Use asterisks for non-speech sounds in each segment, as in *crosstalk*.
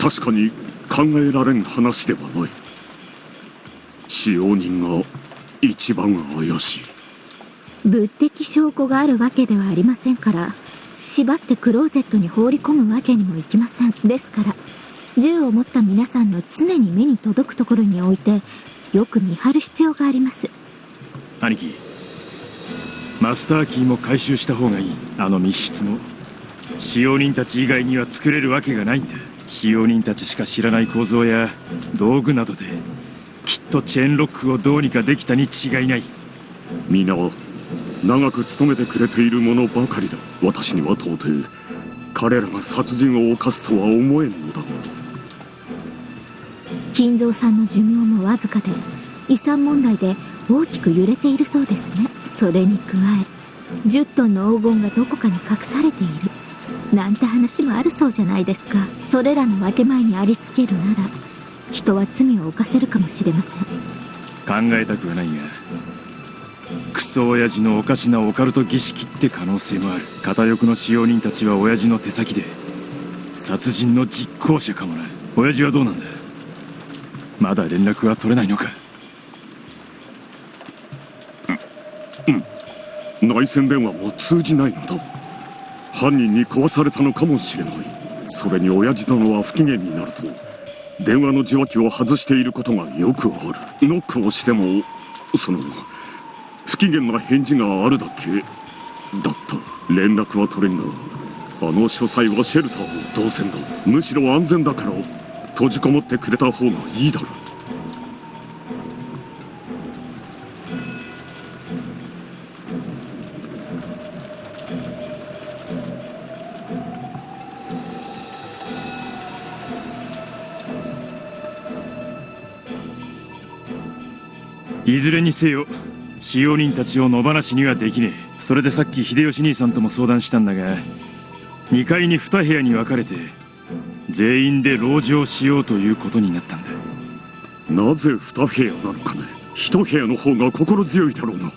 確かに考えられん話ではない。使用人が一番怪しい。物的証拠があるわけではありませんから縛ってクローゼットに放り込むわけにもいきません。ですから銃を持った皆さんの常に目に届くところに置いてよく見張る必要があります。兄貴マスターキーも回収した方がいい。あの密室も。使用人たち以外には作れるわけがないんだ使用人たちしか知らない構造や道具などできっとチェーンロックをどうにかできたに違いない。皆長く勤めてくれている者ばかりだ。私には到底彼らが殺人を犯すとは思えんのだ金蔵さんの寿命もわずかで遺産問題で大きく揺れているそうですね。それに加え10トンの黄金がどこかに隠されているなんて話もあるそうじゃないですか。それらの分け前にありつけるなら人は罪を犯せるかもしれません。考えたくはないがクソ親父のおかしなオカルト儀式って可能性もある。片翼の使用人たちは親父の手先で殺人の実行者かもな。親父はどうなんだ？まだ連絡は取れないのか？内線電話も通じないのだ犯人に壊されたのかもしれない。それに親父殿は不機嫌になると電話の受話器を外していることがよくある。ノックをしてもその不機嫌な返事があるだけ。だった。連絡は取れんがあの書斎はシェルターも同然だ。むしろ安全だから閉じこもってくれた方がいいだろう。いずれにせよ使用人たちを野放しにはできねえ。それでさっき秀吉兄さんとも相談したんだが2階に2部屋に分かれて全員で籠城しようということになったんだ。なぜ2部屋なのかね1部屋の方が心強いだろうな。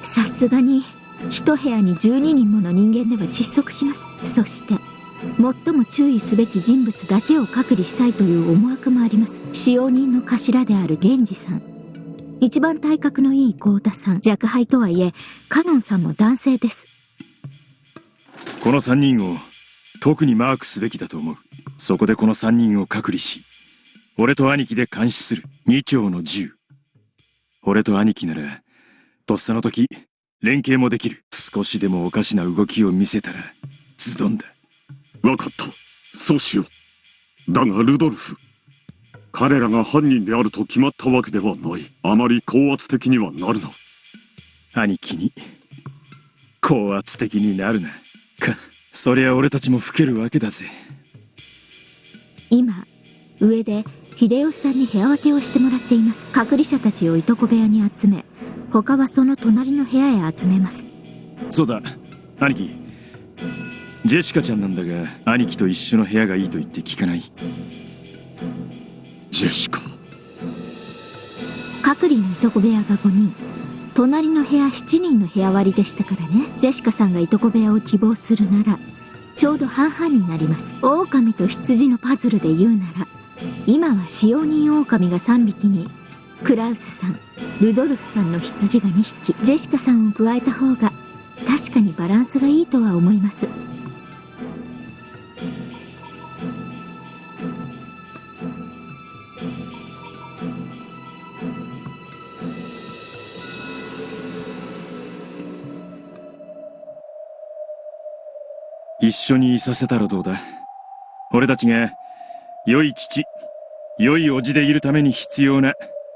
さすがに一部屋に12人もの人間では窒息します。そして最も注意すべき人物だけを隔離したいという思惑もあります。使用人の頭である源氏さん。一番体格のいい豪太さん。若輩とはいえカノンさんも男性です。この3人を特にマークすべきだと思う。そこでこの3人を隔離し俺と兄貴で監視する。2丁の銃。俺と兄貴ならとっさの時連携もできる。少しでもおかしな動きを見せたらズドンだ。分かった。そうしよう。だがルドルフ彼らが犯人であると決まったわけではない。あまり高圧的にはなるな。兄貴に高圧的になるな。かそりゃ俺たちも老けるわけだぜ。今上で秀吉さんに部屋分けをしてもらっています。隔離者たちをいとこ部屋に集め他はその隣の部屋へ集めます。そうだ。兄貴ジェシカちゃんなんだが兄貴と一緒の部屋がいいと言って聞かない。ジェシカ。隔離のいとこ部屋が5人。隣の部屋7人の部屋割りでしたからね。ジェシカさんがいとこ部屋を希望するならちょうど半々になります。狼と羊のパズルで言うなら。今は使用人狼が3匹にクラウスさんルドルフさんの羊が2匹。ジェシカさんを加えた方が確かにバランスがいいとは思います。一緒にいさせたらどうだ？俺たちが良い父良い叔父でいるために必要な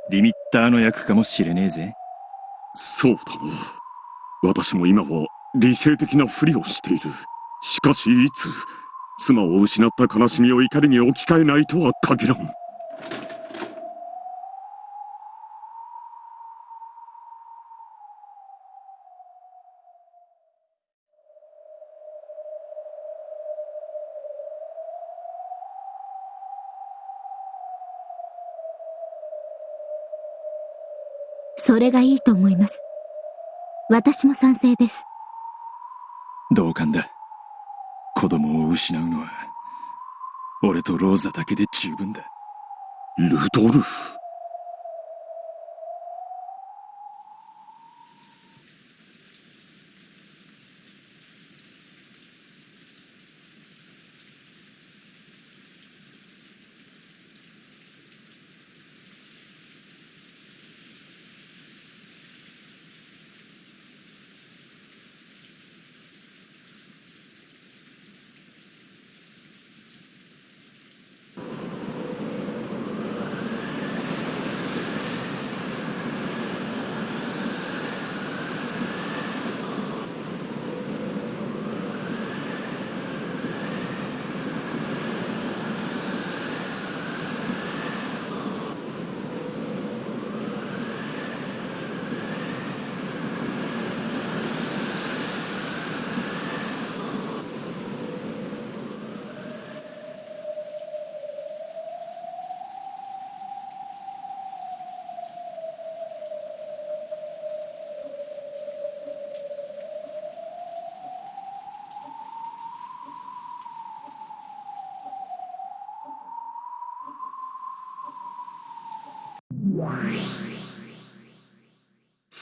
リミッターの役かもしれねえぜ。そうだな。私も今は理性的なふりをしている。しかしいつ妻を失った悲しみを怒りに置き換えないとは限らん。それがいいと思います私も賛成です同感だ子供を失うのは俺とローザだけで十分だ。ルドルフ。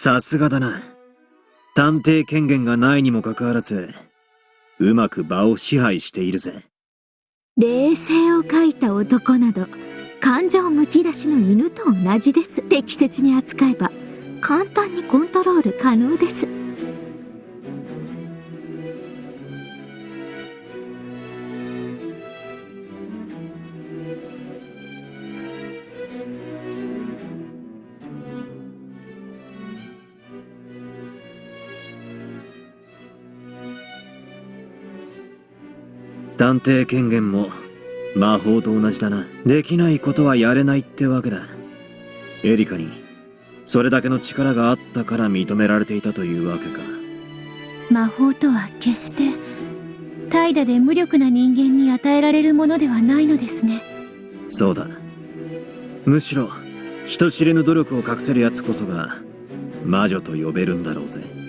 さすがだな。探偵権限がないにもかかわらず、うまく場を支配しているぜ。冷静を書いた男など、感情むき出しの犬と同じです。適切に扱えば、簡単にコントロール可能です。探偵権限も魔法と同じだな。できないことはやれないってわけだ。エリカに、それだけの力があったから認められていたというわけか。魔法とは決して怠惰で無力な人間に与えられるものではないのですねそうだ。むしろ、人知れぬ努力を隠せる奴こそが、魔女と呼べるんだろうぜ。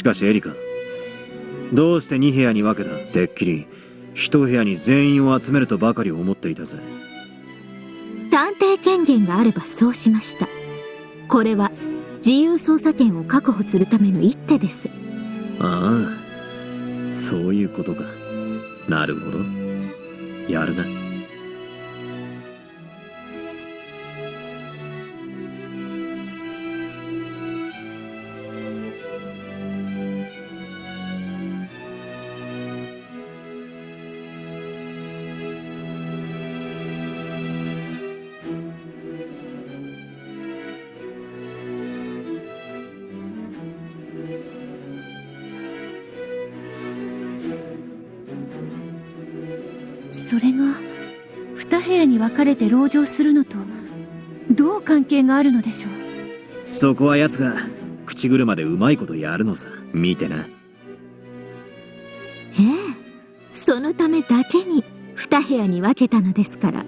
しかしエリカ、どうして2部屋に分けた？てっきり、一部屋に全員を集めるとばかり思っていたぜ。探偵権限があればそうしました。これは自由捜査権を確保するための一手です。ああ、そういうことか。なるほど。やるな。かれて籠城するのとどう関係があるのでしょう？そこは奴が、口車でうまいことやるのさ。見てな。ええ。そのためだけに二部屋に分けたのですから。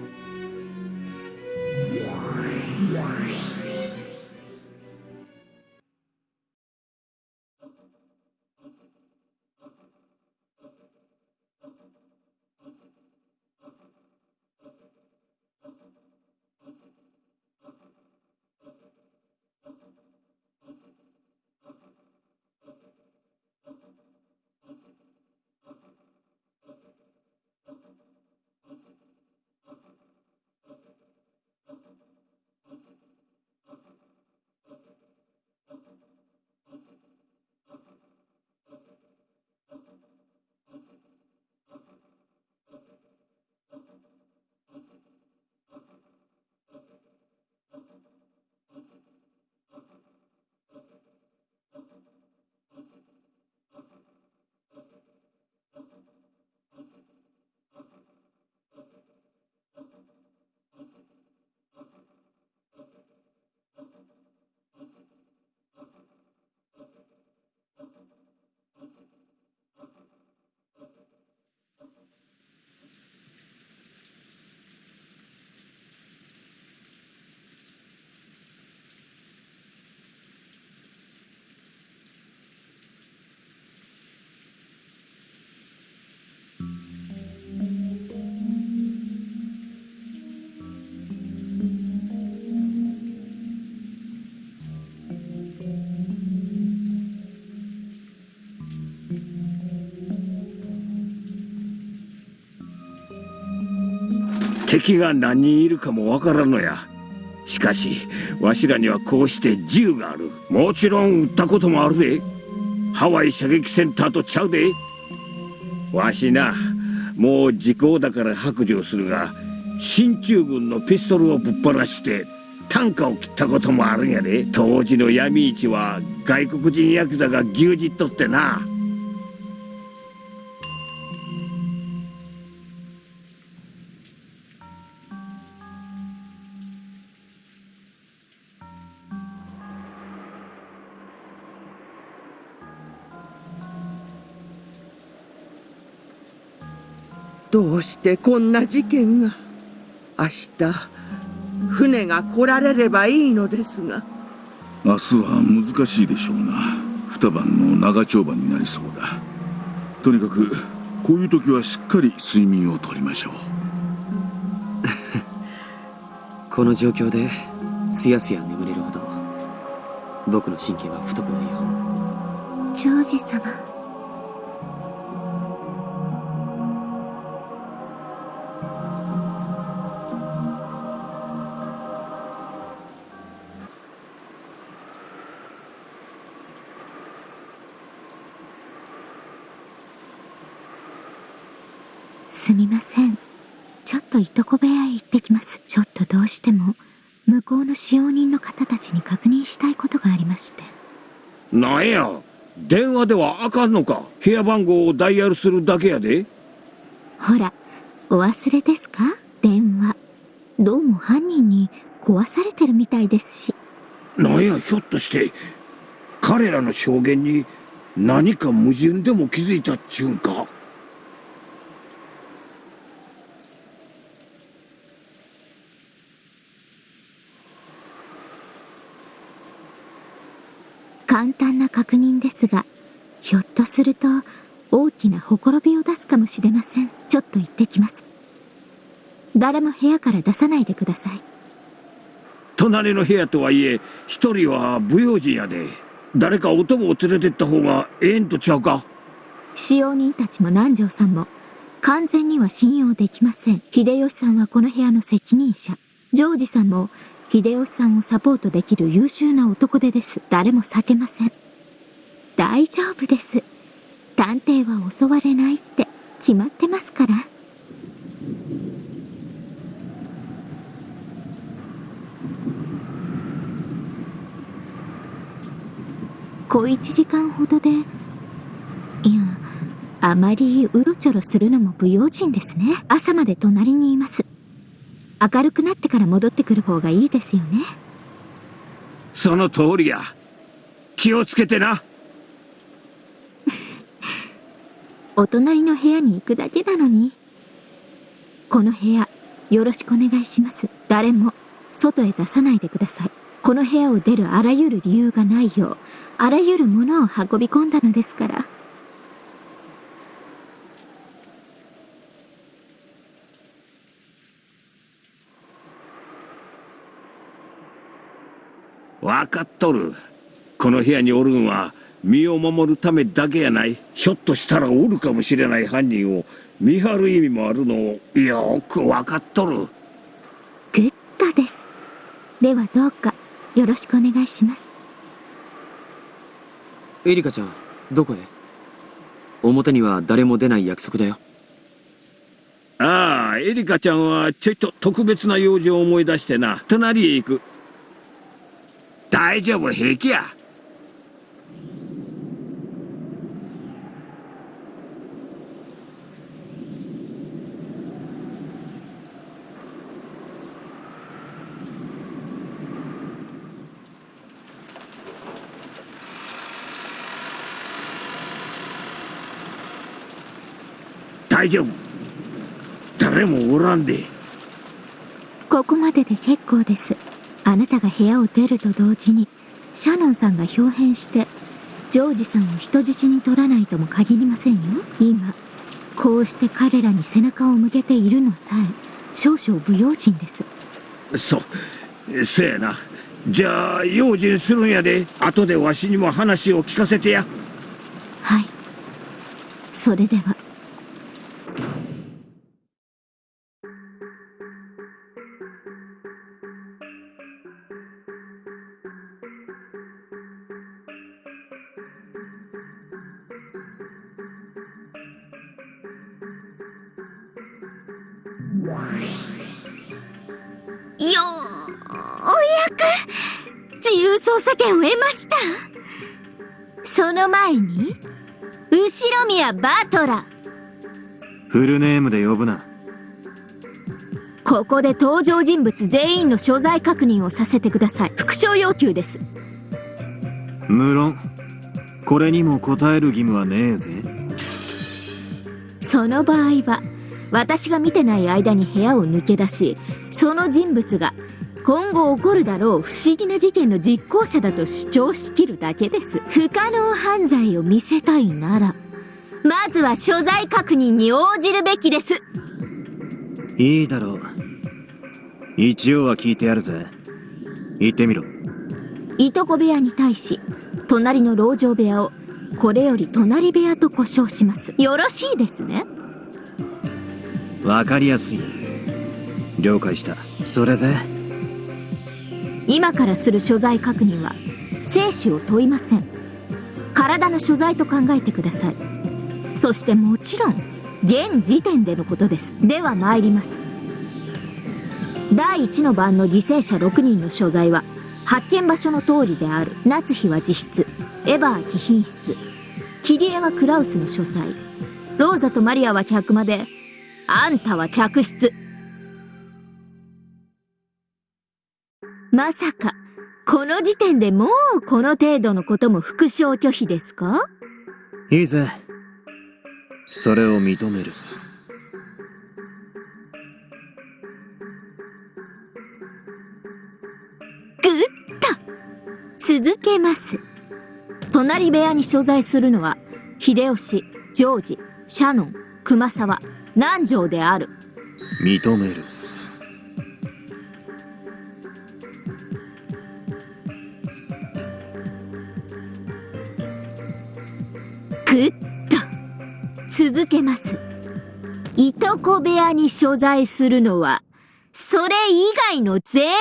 敵が何人いるかもわからんのや。しかしわしらにはこうして銃がある。もちろん撃ったこともあるで。ハワイ射撃センターとちゃうで。わしなもう時効だから白状するが進駐軍のピストルをぶっ放して単価を切ったこともあるんやで。当時の闇市は外国人ヤクザが牛耳っとってな。どうしてこんな事件が？明日船が来られればいいのですが。明日は難しいでしょうな。二晩の長丁場になりそうだ。とにかくこういう時はしっかり睡眠をとりましょう。*laughs* この状況ですやすや眠れるほど僕の神経は太くないよ。ジョージ様しても、向こうの使用人の方たちに確認したいことがありまして。なんや？電話ではあかんのか？部屋番号をダイヤルするだけやでほら、お忘れですか？電話。どうも犯人に壊されてるみたいですし。なんや？ひょっとして彼らの証言に何か矛盾でも気づいたっちゅうんか簡単な確認ですが、ひょっとすると大きなほころびを出すかもしれません。ちょっと行ってきます。誰も部屋から出さないでください。隣の部屋とはいえ一人は不用心やで誰かお供を連れてった方がええんとちゃうか？使用人たちも南條さんも完全には信用できません。秀吉さんはこの部屋の責任者。ジョージさんも秀吉さんをサポートできる優秀な男手です。誰も避けません。大丈夫です。探偵は襲われないって決まってますから。小一時間ほどで、いや、あまりうろちょろするのも不用心ですね。朝まで隣にいます。明るくなってから戻ってくる方がいいですよね。その通りや気をつけてなお隣の部屋に行くだけなのに。この部屋、よろしくお願いします。誰も、外へ出さないでください。この部屋を出るあらゆる理由がないよう、あらゆるものを運び込んだのですから。分かっとるこの部屋におるんは身を守るためだけやない。ひょっとしたらおるかもしれない犯人を見張る意味もあるのをよく分かっとる。グッドです。ではどうか、よろしくお願いします。エリカちゃんどこへ？表には誰も出ない約束だよ。ああエリカちゃんはちょいと特別な用事を思い出してな。隣へ行く。大丈夫平気や大丈夫誰もおらんでここまでで結構です。あなたが部屋を出ると同時に、シャノンさんが表変して、ジョージさんを人質に取らないとも限りませんよ。今、こうして彼らに背中を向けているのさえ、少々不用心です。そうせやなじゃあ用心するんやで後でわしにも話を聞かせてやはい。それでは。く自由操作権を得ましたその前に後宮バトラフルネームで呼ぶな。ここで登場人物全員の所在確認をさせてください復唱要求です無論、これにも答える義務はねえぜ。その場合は私が見てない間に部屋を抜け出しその人物が今後起こるだろう不思議な事件の実行者だと主張しきるだけです不可能犯罪を見せたいならまずは所在確認に応じるべきですいいだろう。一応は聞いてやるぜ。言ってみろ。いとこ部屋に対し隣の籠城部屋をこれより隣部屋と呼称しますよろしいですねわかりやすい。了解した。それで、今からする所在確認は生死を問いません。体の所在と考えてください。そしてもちろん現時点でのことです。では参ります。第1の番の犠牲者6人の所在は発見場所の通りである。夏日は自室。エヴァー貴賓室。キリエはクラウスの書斎。ローザとマリアは客間であんたは客室。まさか、この時点でもうこの程度のことも復唱拒否ですか？いいぜ。それを認める。ぐっと続けます。隣部屋に所在するのは、秀吉、ジョージ、シャノン、熊沢、南條である。認める。ぐっと続けます。いとこ部屋に所在するのは、それ以外の全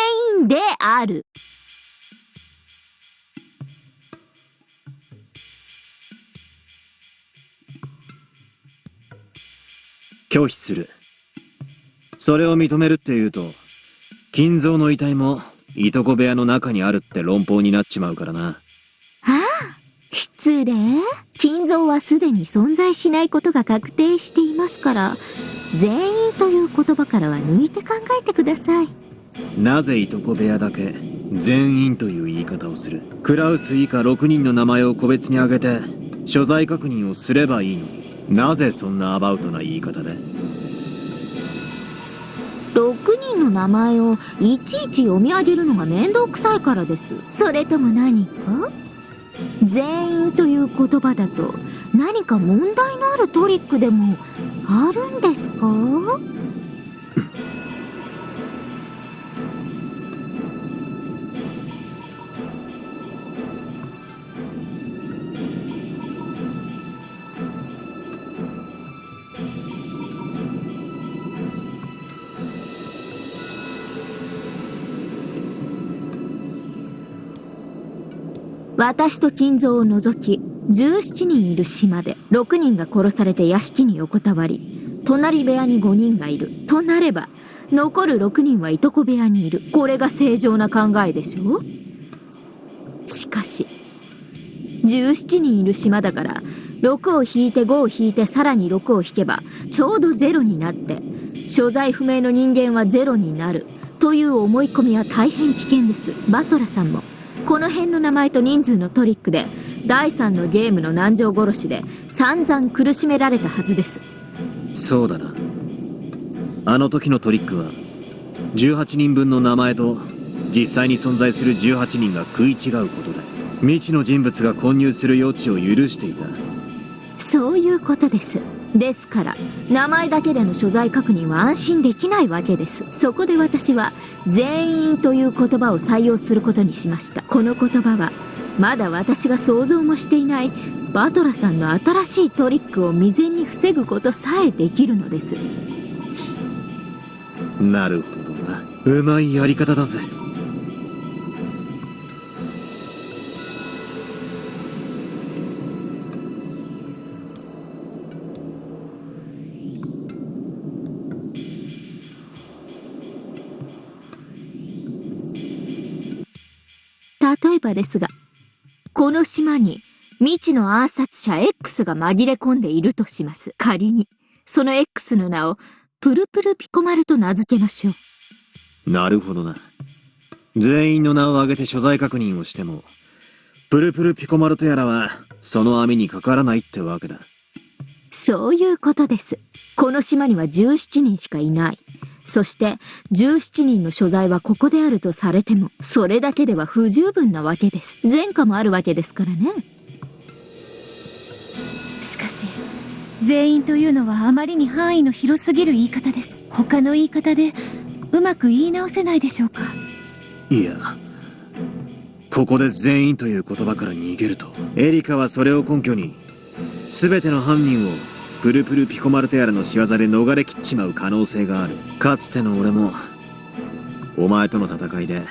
員である。拒否する。それを認めるって言うと、金蔵の遺体も、いとこ部屋の中にあるって論法になっちまうからな。失礼金蔵はすでに存在しないことが確定していますから、全員という言葉からは抜いて考えてください。なぜいとこ部屋だけ、全員という言い方をする？クラウス以下6人の名前を個別に挙げて、所在確認をすればいいのに。なぜそんなアバウトな言い方で？6人の名前をいちいち読み上げるのが面倒くさいからです。それとも何か？全員という言葉だと何か問題のあるトリックでもあるんですか？私と金蔵を除き17人いる島で6人が殺されて屋敷に横たわり隣部屋に5人がいる。となれば残る6人はいとこ部屋にいる。これが正常な考えでしょしかし17人いる島だから6を引いて5を引いてさらに6を引けばちょうど0になって所在不明の人間は0になる。という思い込みは大変危険です。バトラさんも。この辺の名前と人数のトリックで第3のゲームの南條殺しで散々苦しめられたはずですそうだな。あの時のトリックは、18人分の名前と、実際に存在する18人が食い違うことで、未知の人物が混入する余地を許していた。そういうことですですから名前だけでの所在確認は安心できないわけですそこで私は全員という言葉を採用することにしましたこの言葉はまだ私が想像もしていないバトラさんの新しいトリックを未然に防ぐことさえできるのですなるほどな。うまいやり方だぜ。ばですが、この島に未知の暗殺者 X が紛れ込んでいるとします。仮に、その X の名をプルプルピコマルと名付けましょう。なるほどな。全員の名を挙げて所在確認をしても、プルプルピコマルとやらは、その網にかからないってわけだ。そういうことです。この島には17人しかいない。そして、17人の所在はここであるとされても、それだけでは不十分なわけです。前科もあるわけですからね。しかし全員というのはあまりに範囲の広すぎる言い方です他の言い方でうまく言い直せないでしょうかいや、ここで全員という言葉から逃げると、エリカはそれを根拠に、すべての犯人をプルプルピコマルテアラの仕業で逃れきっちまう可能性がある。かつての俺も、お前との戦いで、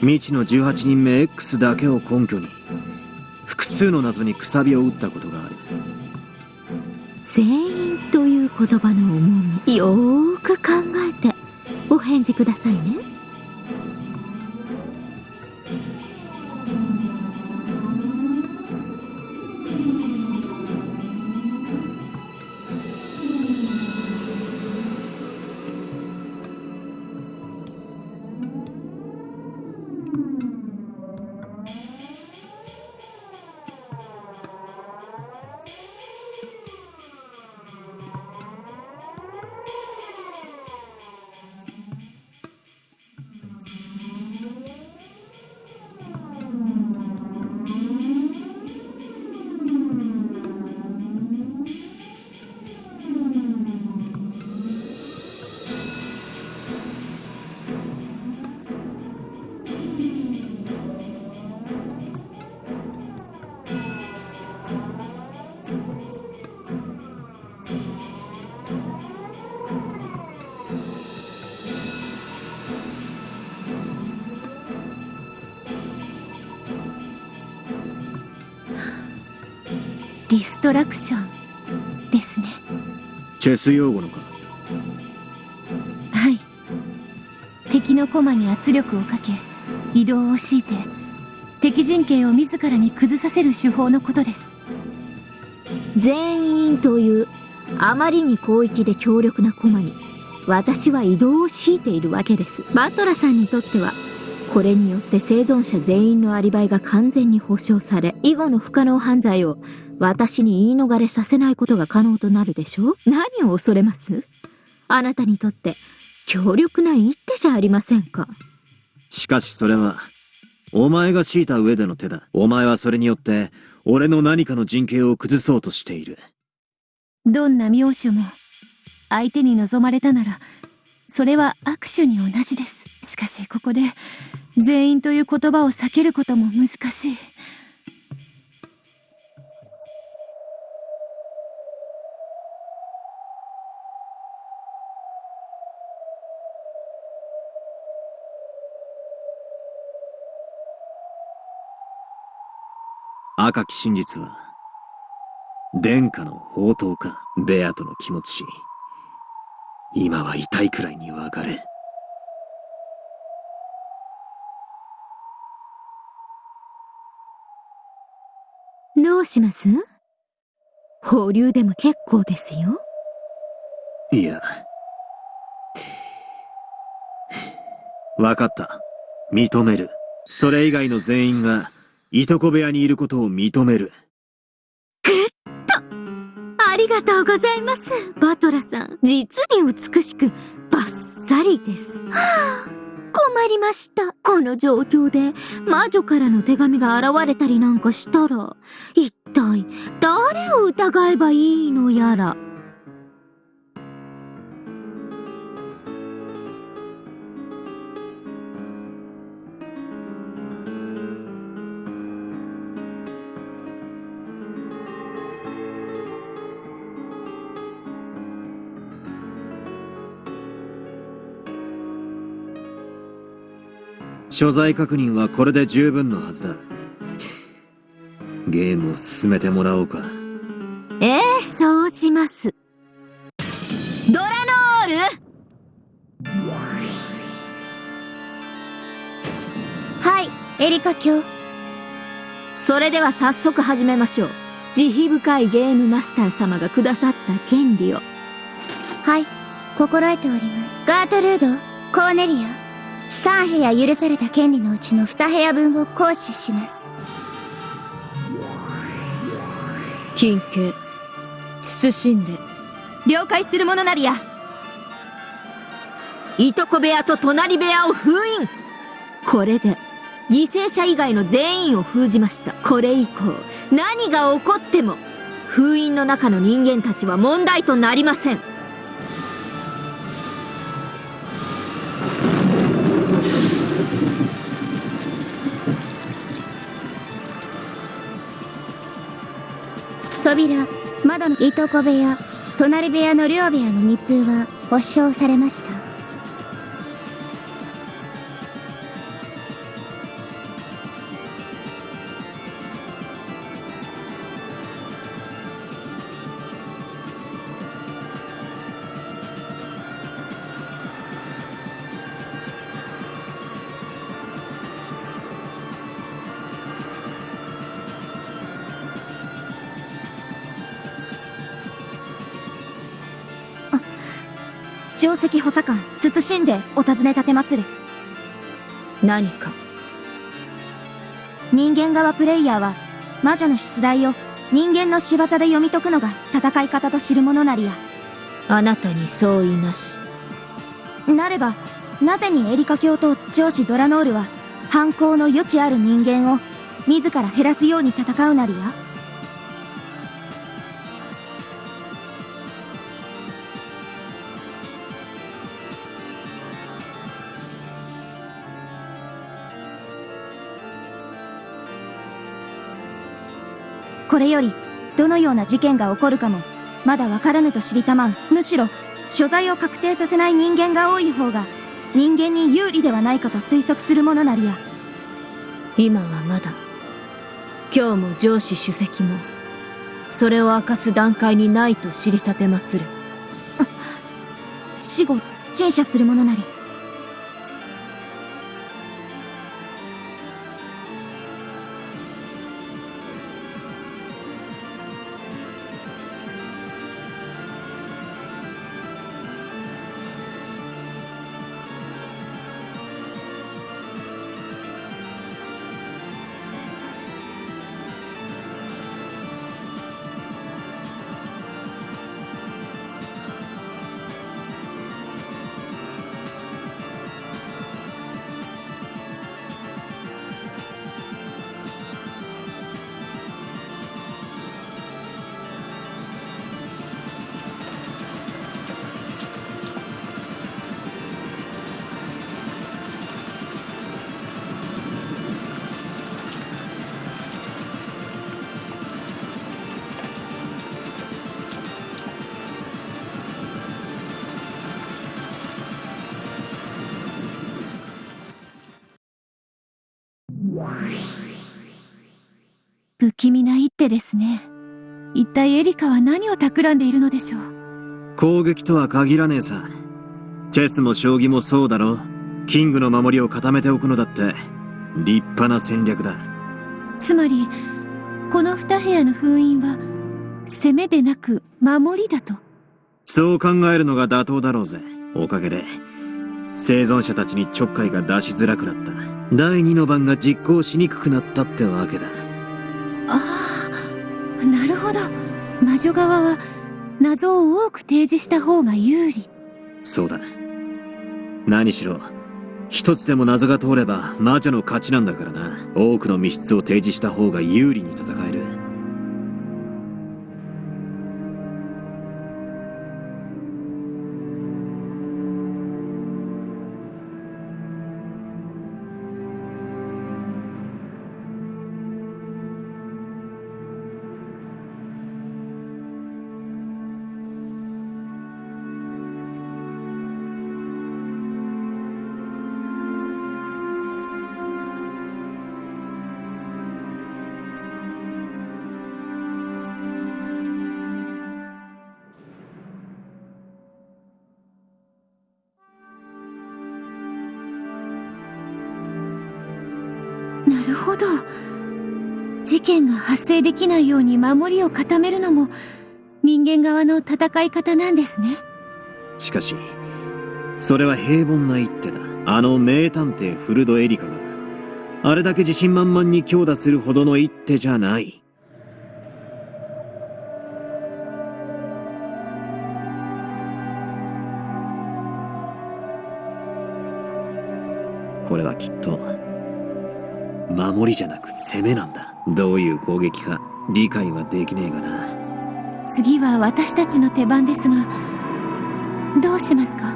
未知の18人目 X だけを根拠に、複数の謎にくさびを打ったことがある。全員という言葉の重み、よーく考えて、お返事くださいね。ディストラクションですね。チェス用語のか？はい。敵の駒に圧力をかけ移動を強いて敵陣形を自らに崩させる手法のことです。全員という、あまりに広域で強力な駒に、私は移動を強いているわけです。バトラさんにとっては、これによって生存者全員のアリバイが完全に保証され、以後の不可能犯罪を私に言い逃れさせないことが可能となるでしょ？う何を恐れます？あなたにとって強力な一手じゃありませんか。しかしそれは、お前が敷いた上での手だ。お前はそれによって、俺の何かの人形を崩そうとしている。どんな妙手も相手に望まれたならそれは握手に同じですしかしここで全員という言葉を避けることも難しい赤き真実は、殿下の宝刀か、ベアとの気持ち。今は痛いくらいにわかる。どうします？放流でも結構ですよ。いや。わかった。認める。それ以外の全員が、いとこ部屋にいることを認める。とありがとうございます、バトラさん。実に美しく、バッサリです。はあ、困りました。この状況で、魔女からの手紙が現れたりなんかしたら、一体、誰を疑えばいいのやら。所在確認はこれで十分のはずだ。ゲームを進めてもらおうか。ええそうします。ドラノール？はいエリカ卿それでは早速始めましょう慈悲深いゲームマスター様がくださった権利をはい心得ておりますガートルードコーネリア3部屋許された権利のうちの2部屋分を行使します。金形慎んで。了解するものなりや。いとこ部屋と隣部屋を封印。これで犠牲者以外の全員を封じました。これ以降何が起こっても封印の中の人間たちは問題となりません扉窓のいとこ部屋隣部屋の両部屋の密封は保証されました。官慎んでお尋ね立て祭る。何か。人間側プレイヤーは魔女の出題を人間の仕業で読み解くのが戦い方と知るものなりや。あなたに相違なし。なればなぜにエリカ教と上司ドラノールは犯行の余地ある人間を自ら減らすように戦うなりやこれよりどのような事件が起こるかもまだわからぬと知りたまう。むしろ所在を確定させない人間が多い方が人間に有利ではないかと推測するものなりや。今はまだ今日も上司主席もそれを明かす段階にないと知りたてまつる。死後陳謝するものなりカは何を企んでいるのでしょう？攻撃とは限らねえさ。チェスも将棋もそうだろ。キングの守りを固めておくのだって、立派な戦略だ。つまり、この二部屋の封印は、攻めでなく守りだと？そう考えるのが妥当だろうぜ。おかげで、生存者たちにちょっかいが出しづらくなった。第二の番が実行しにくくなったってわけだ。ああ。魔女側は、謎を多く提示した方が有利。そうだ。何しろ、一つでも謎が通れば魔女の勝ちなんだからな。多くの密室を提示した方が有利に戦える。できないように守りを固めるのも人間側の戦い方なんですね。しかし、それは平凡な一手だ。あの名探偵フルド・エリカが、あれだけ自信満々に強打するほどの一手じゃない。これはきっと、守りじゃなく攻めなんだ。どういう攻撃か理解はできねえがな。次は私たちの手番ですが、どうしますか？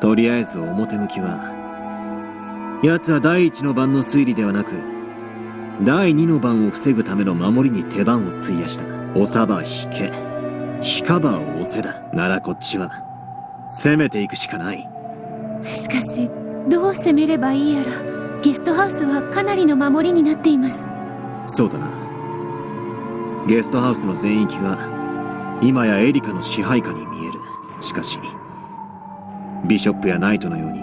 とりあえず表向きは、奴は第一の番の推理ではなく、第二の番を防ぐための守りに手番を費やした。押さば引け。引かば押せだ。ならこっちは、攻めていくしかない。しかし、どう攻めればいいやら、ゲストハウスはかなりの守りになっています。そうだな。ゲストハウスの全域が、今やエリカの支配下に見える。しかし、ビショップやナイトのように、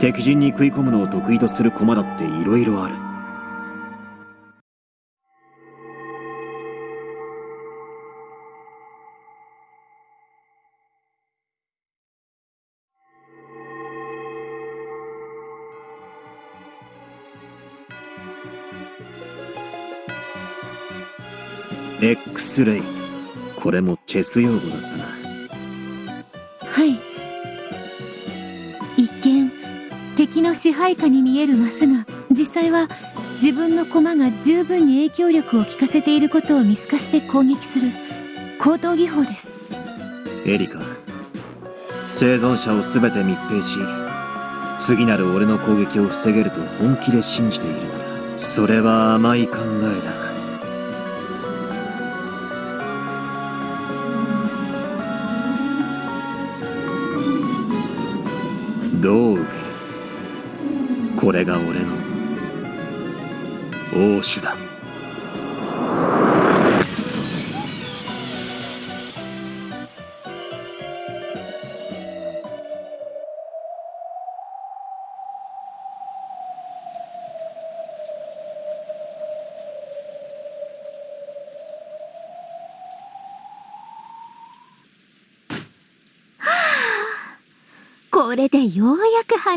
敵陣に食い込むのを得意とする駒だって色々ある。X レイ。これもチェス用語だったな。はい。一見、敵の支配下に見えるマスが、実際は自分の駒が十分に影響力を効かせていることを見透かして攻撃する高等技法です。エリカ、生存者を全て密閉し、次なる俺の攻撃を防げると本気で信じているなら、それは甘い考えだ。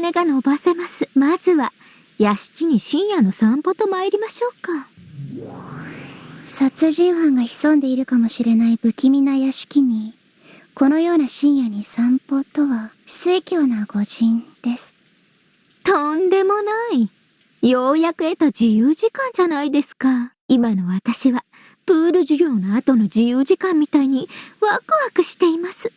やく羽が伸ばせます。まずは、屋敷に深夜の散歩と参りましょうか。殺人犯が潜んでいるかもしれない不気味な屋敷に、このような深夜に散歩とは、水教な御人です。とんでもない。ようやく得た自由時間じゃないですか。今の私は、プール授業の後の自由時間みたいにワクワクしています。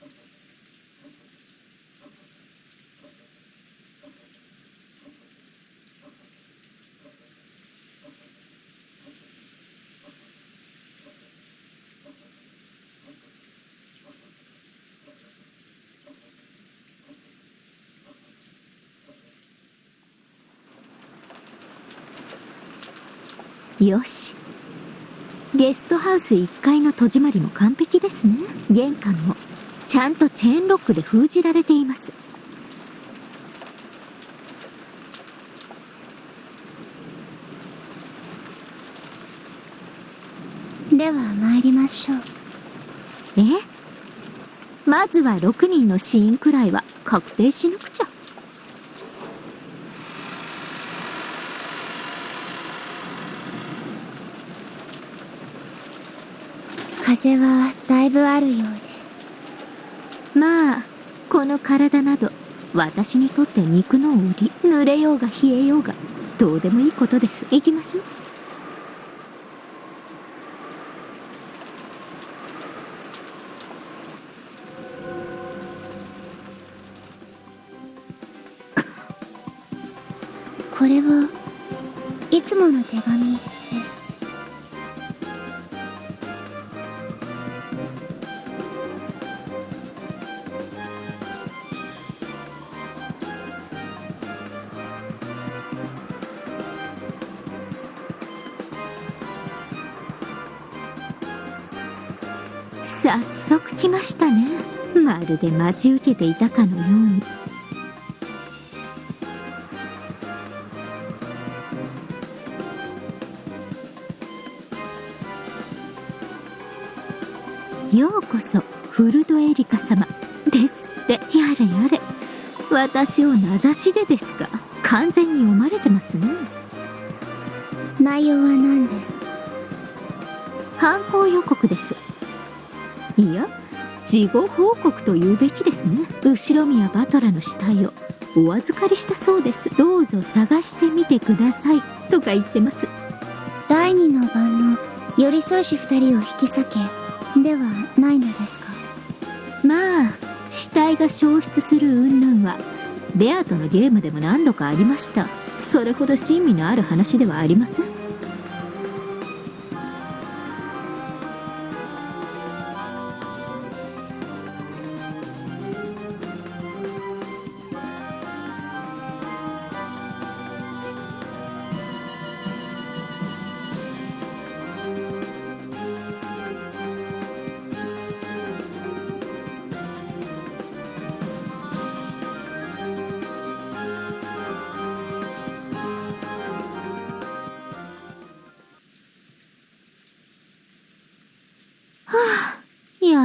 よし。ゲストハウス1階の戸締まりも完璧ですね。玄関も、ちゃんとチェーンロックで封じられています。では参りましょう。え？まずは6人の死因くらいは確定しなくちゃ。風はだいぶあるようです。まあ、この体など、私にとって肉の売り、濡れようが冷えようが、どうでもいいことです。行きましょう。これはいつもの手紙です。来ましたね。まるで待ち受けていたかのように。ようこそフルドエリカ様。ですって。やれやれ。私を名指しでですか？完全に読まれてますね。内容は何です？犯行予告です。事後報告と言うべきですね。後宮バトラの死体を。お預かりしたそうです。どうぞ探してみてください。とか言ってます。第二の晩の寄り添いし二人を引き裂け。ではないのですか？まあ死体が消失する云々はベアとのゲームでも何度かありました。それほど親身のある話ではありません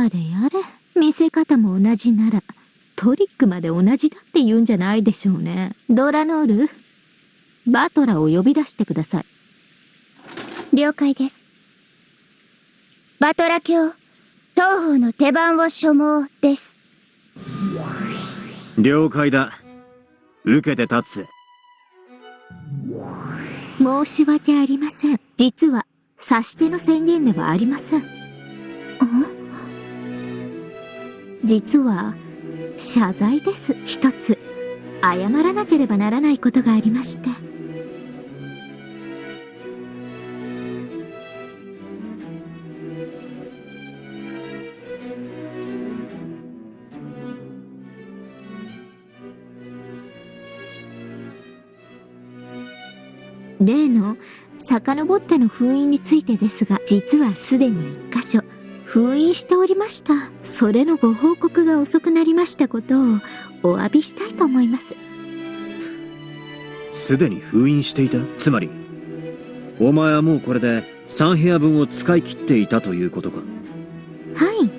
やれやれ。見せ方も同じならトリックまで同じだって言うんじゃないでしょうね。ドラノールバトラを呼び出してください。了解です。バトラ卿東方の手番を所望です。了解だ。受けて立つ。申し訳ありません。実は指し手の宣言ではありません？実は謝罪です。一つ。謝らなければならないことがありまして。例の遡っての封印についてですが実はすでに一箇所。封印しておりました。それのご報告が遅くなりましたことをお詫びしたいと思います。すでに封印していた？つまりお前はもうこれで3部屋分を使い切っていたということか。はい。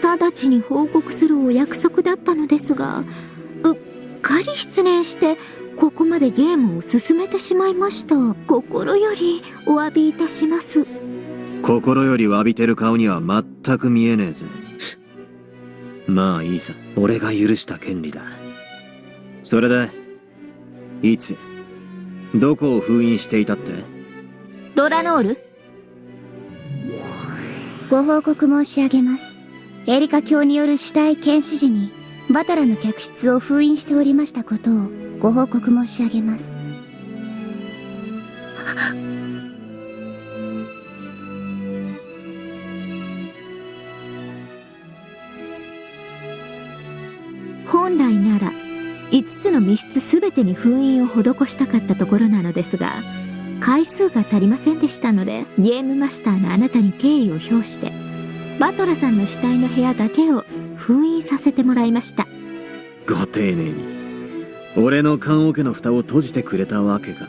直ちに報告するお約束だったのですがうっかり失念してここまでゲームを進めてしまいました。心よりお詫びいたします心より詫びてる顔には全く見えねえぜ。まあいいさ。俺が許した権利だ。それでいつどこを封印していたって？ドラノール？ご報告申し上げます。エリカ教による死体検視時にバタラの客室を封印しておりましたことをご報告申し上げますつの密室すべてに封印を施したかったところなのですが回数が足りませんでしたのでゲームマスターのあなたに敬意を表してバトラさんの死体の部屋だけを封印させてもらいました。ご丁寧に。俺の棺桶の蓋を閉じてくれたわけか。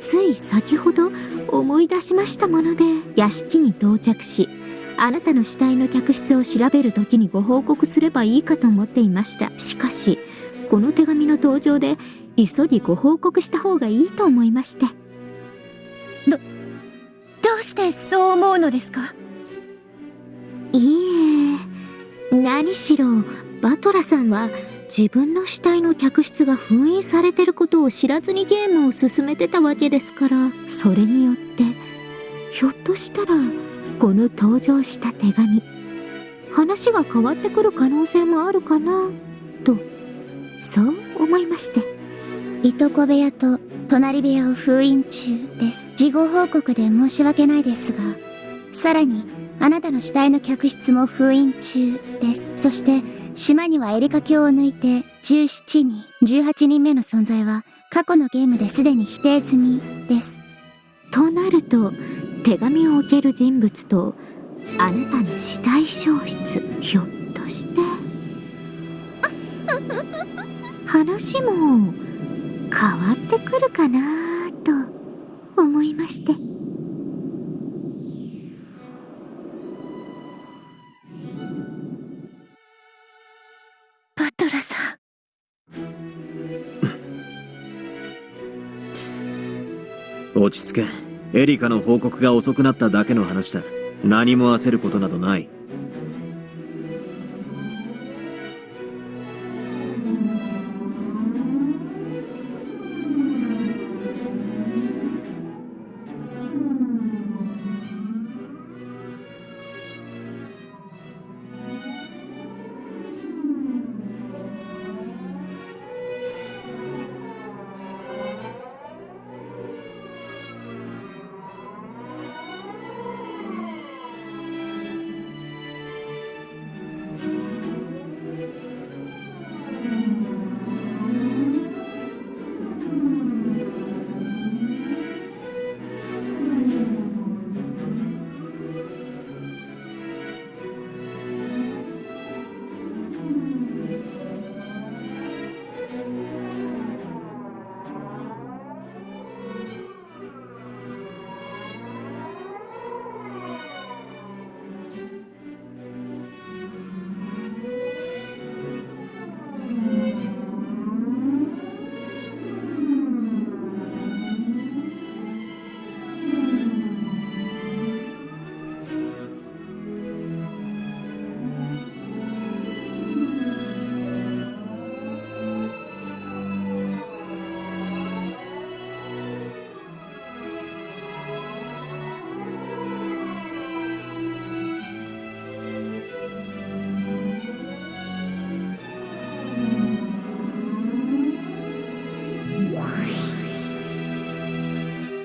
つい先ほど思い出しましたもので屋敷に到着しあなたの死体の客室を調べる時にご報告すればいいかと思っていました。しかしこの手紙の登場で急ぎご報告した方がいいと思いまして。どうしてそう思うのですか？いえ何しろバトラさんは自分の死体の客室が封印されてることを知らずにゲームを進めてたわけですからそれによってひょっとしたらこの登場した手紙話が変わってくる可能性もあるかなとそう思いまして。いとこ部屋と隣部屋を封印中です。事後報告で申し訳ないですがさらにあなたの死体の客室も封印中です。そして島にはエリカ教を抜いて17人18人目の存在は過去のゲームですでに否定済みです。となると手紙を置ける人物とあなたの死体消失ひょっとして。話も変わってくるかなと思いまして。バトラさん。*coughs* 落ち着け。エリカの報告が遅くなっただけの話だ。何も焦ることなどない。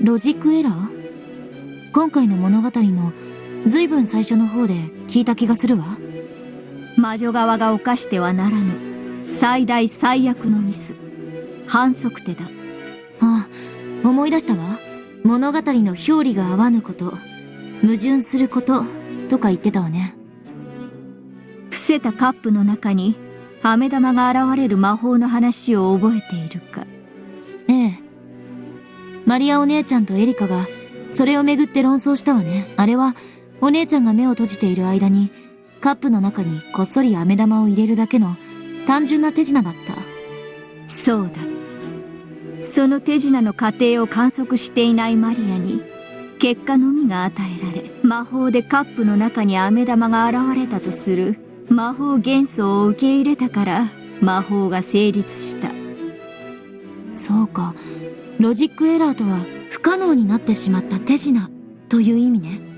ロジックエラー？今回の物語の随分最初の方で聞いた気がするわ。魔女側が犯してはならぬ最大最悪のミス反則手だああ、思い出したわ。物語の表裏が合わぬこと、矛盾すること、とか言ってたわね。伏せたカップの中に飴玉が現れる魔法の話を覚えているかええ。マリアお姉ちゃんとエリカが、それをめぐって論争したわね。あれは、お姉ちゃんが目を閉じている間に、カップの中にこっそり飴玉を入れるだけの単純な手品だった。そうだその手品の過程を観測していないマリアに結果のみが与えられ魔法でカップの中に飴玉が現れたとする魔法元素を受け入れたから魔法が成立したそうか。ロジックエラーとは不可能になってしまった手品という意味ね。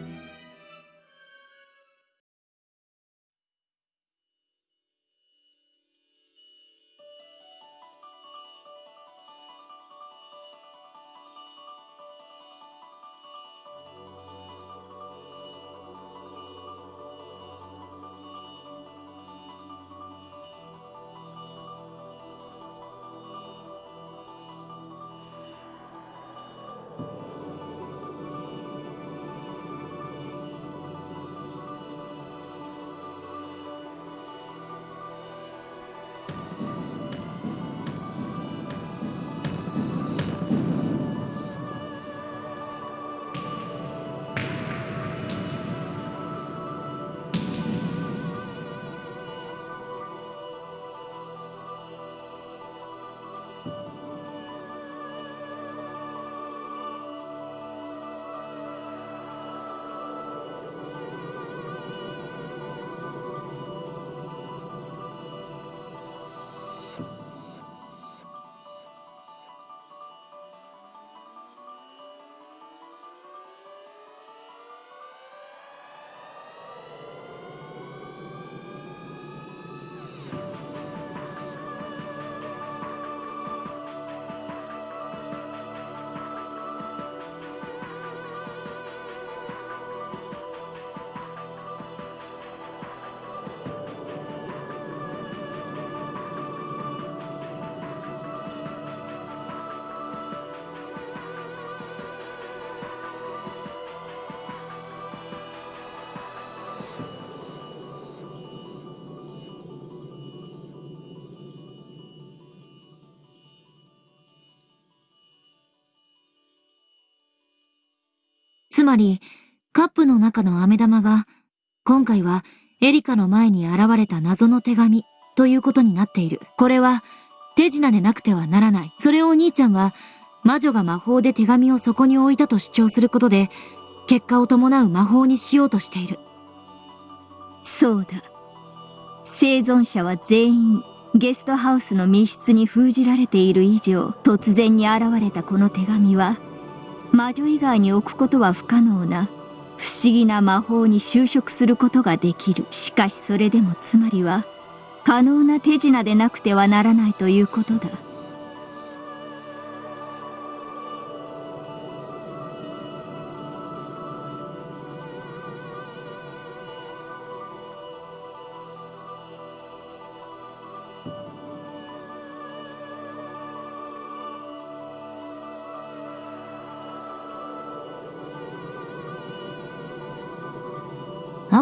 つまり、カップの中の飴玉が、今回はエリカの前に現れた謎の手紙ということになっている。これは手品でなくてはならない。それをお兄ちゃんは魔女が魔法で手紙をそこに置いたと主張することで、結果を伴う魔法にしようとしている。そうだ。生存者は全員、ゲストハウスの密室に封じられている以上、突然に現れたこの手紙は、魔女以外に置くことは不可能な、不思議な魔法に就職することができる。しかしそれでもつまりは、可能な手品でなくてはならないということだ。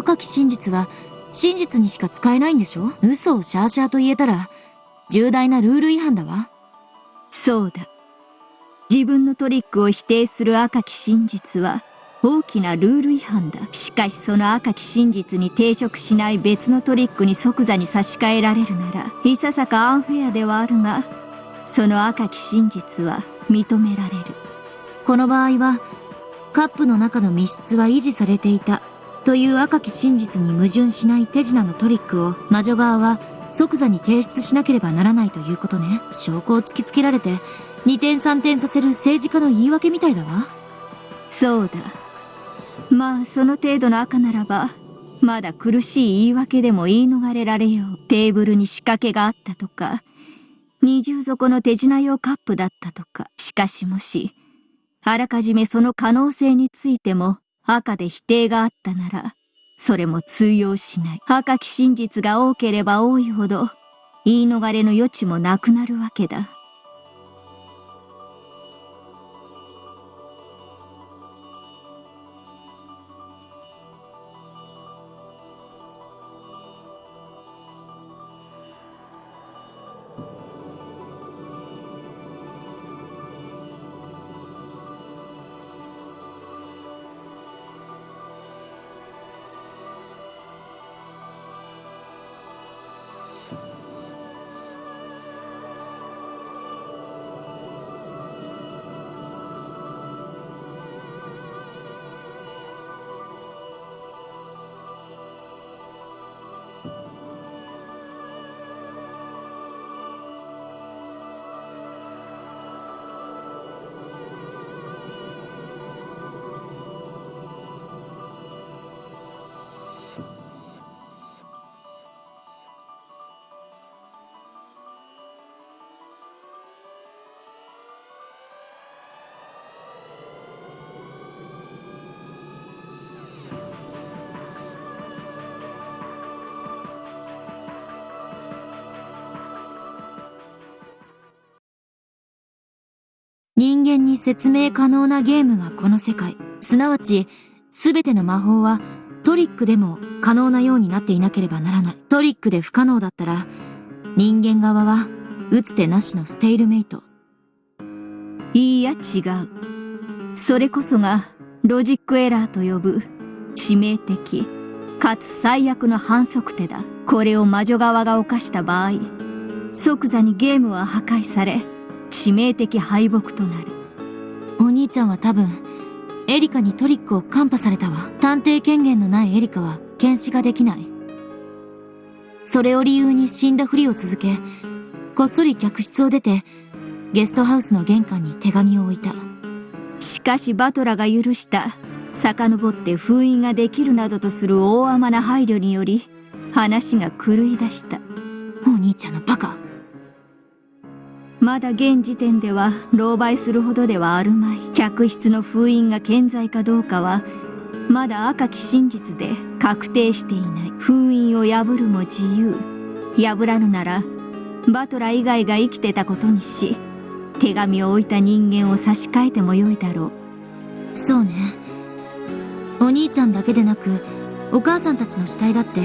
赤き真実は真実にしか使えないんでしょ？嘘をシャーシャーと言えたら重大なルール違反だわ。そうだ。自分のトリックを否定する赤き真実は大きなルール違反だ。しかしその赤き真実に抵触しない別のトリックに即座に差し替えられるなら、いささかアンフェアではあるが、その赤き真実は認められる。この場合は、カップの中の密室は維持されていたという赤き真実に矛盾しない手品のトリックを魔女側は即座に提出しなければならないということね。証拠を突きつけられて二転三転させる政治家の言い訳みたいだわ。そうだ。まあその程度の赤ならば、まだ苦しい言い訳でも言い逃れられよう。テーブルに仕掛けがあったとか、二重底の手品用カップだったとか。しかしもし、あらかじめその可能性についても赤で否定があったなら、それも通用しない。赤き真実が多ければ多いほど、言い逃れの余地もなくなるわけだ。間に説明可能なゲームがこの世界。すなわち、すべての魔法はトリックでも可能なようになっていなければならない。トリックで不可能だったら、人間側は打つ手なしのステイルメイト。いいや違う。それこそがロジックエラーと呼ぶ致命的かつ最悪の反則手だ。これを魔女側が犯した場合、即座にゲームは破壊され、致命的敗北となる。お兄ちゃんは多分、エリカにトリックをカンパされたわ。探偵権限のないエリカは検視ができない。それを理由に死んだふりを続け、こっそり客室を出て、ゲストハウスの玄関に手紙を置いた。しかしバトラが許した、遡って封印ができるなどとする大甘な配慮により、話が狂い出した。お兄ちゃんのバカ。まだ現時点では狼狽するほどではあるまい。客室の封印が健在かどうかは、まだ赤き真実で確定していない。封印を破るも自由。破らぬなら、バトラ以外が生きてたことにし、手紙を置いた人間を差し替えてもよいだろう。そうね。お兄ちゃんだけでなく、お母さんたちの死体だって、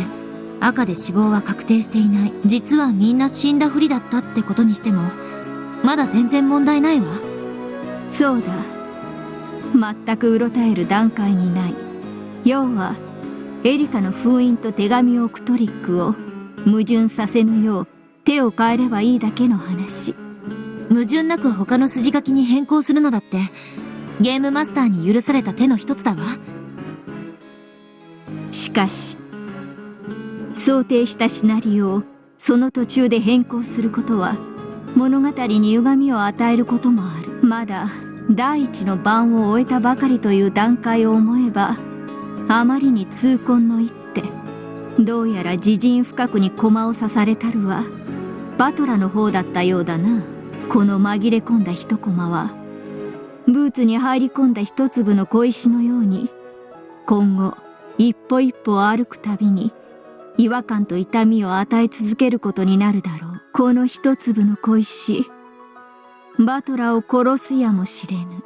赤で死亡は確定していない。実はみんな死んだふりだったってことにしても、まだ全然問題ないわ。そうだ。全くうろたえる段階にない。要は、エリカの封印と手紙を置くトリックを矛盾させぬよう手を変えればいいだけの話。矛盾なく他の筋書きに変更するのだってゲームマスターに許された手の一つだわしかし想定したシナリオをその途中で変更することは物語に歪みを与えることもある。まだ第一の番を終えたばかりという段階を思えばあまりに痛恨の一手。どうやら自陣深くに駒を刺されたるはバトラの方だったようだな。この紛れ込んだ一コマは。ブーツに入り込んだ一粒の小石のように今後一歩一歩歩くたびに違和感と痛みを与え続けることになるだろう。この一粒の小石バトラを殺すやもしれぬ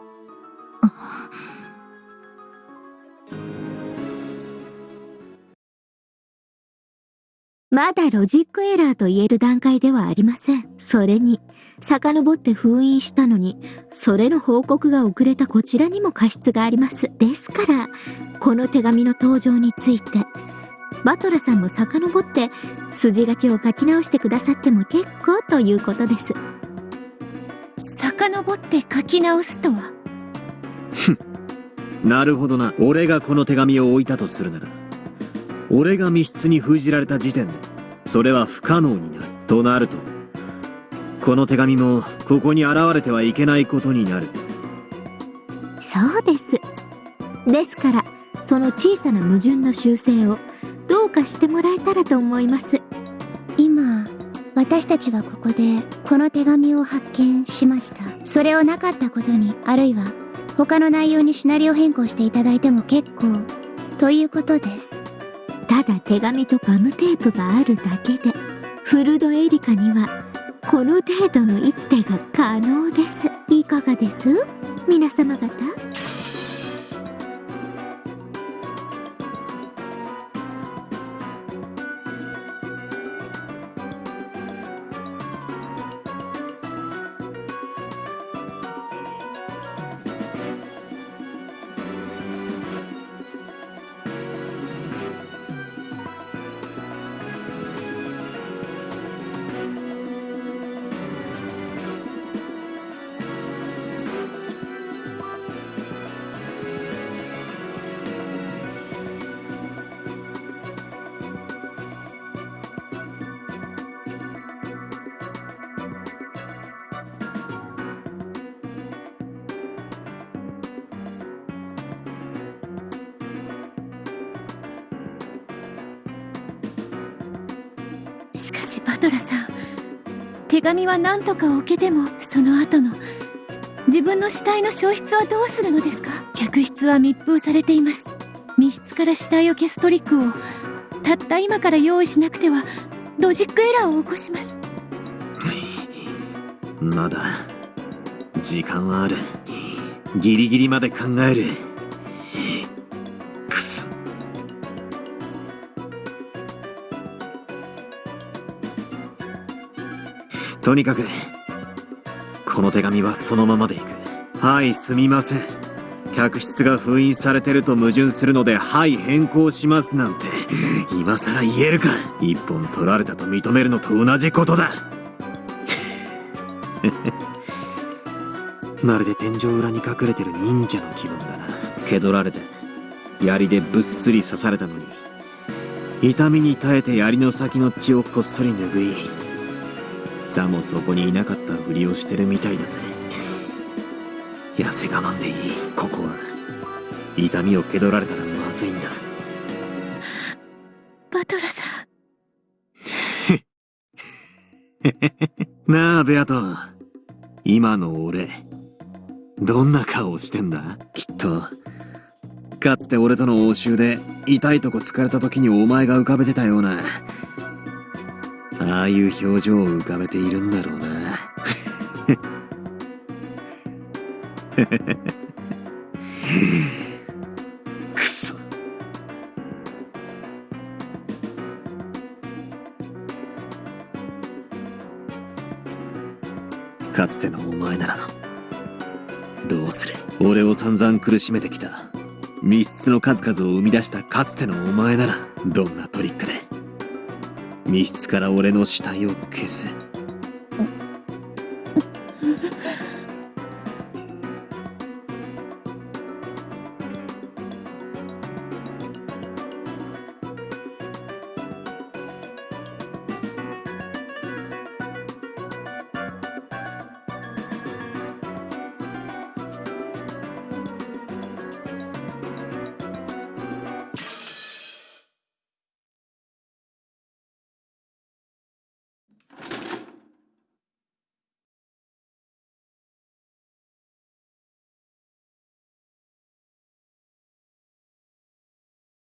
まだロジックエラーと言える段階ではありません。それに、遡って封印したのに、それの報告が遅れたこちらにも過失があります。ですから、この手紙の登場について、バトラさんも遡って筋書きを書き直してくださっても結構ということです。遡って書き直すとは？なるほどな。俺がこの手紙を置いたとするなら、俺が密室に封じられた時点で、それは不可能になる。となると、この手紙も、ここに現れてはいけないことになる。そうです。ですから、その小さな矛盾の修正をどうかしてもらえたらと思います。今私たちはここでこの手紙を発見しましたそれをなかったことにあるいは他の内容にシナリオ変更していただいても結構ということですただ手紙とガムテープがあるだけで、フルドエリカには、この程度の一手が可能です。いかがです？皆様方？手紙は何とか置けてもその後の自分の死体の消失はどうするのですか？客室は密封されています密室から死体を消すトリックをたった今から用意しなくてはロジックエラーを起こします *laughs* まだ、時間はある。ギリギリまで考える。とにかく、この手紙はそのままでいく。はい、すみません。客室が封印されてると矛盾するので、はい、変更しますなんて、今更言えるか。一本取られたと認めるのと同じことだ。*laughs* まるで天井裏に隠れてる忍者の気分だな。蹴取られて、槍でぶっすり刺されたのに、痛みに耐えて槍の先の血をこっそり拭い、さもそこにいなかったふりをしてるみたいだぜ。痩せ我慢でいい。ここは、痛みを蹴取られたらまずいんだ。バトラさん *laughs* なあ、ベアト。今の俺、どんな顔してんだ？きっと。かつて俺との応酬で、痛いとこ疲れた時にお前が浮かべてたような、ああいう表情を浮かべているんだろうな。*laughs* くそ。かつてのお前なら、どうする俺を散々苦しめてきた。密室の数々を生み出したかつてのお前なら、どんなトリックで、密室から俺の死体を消す。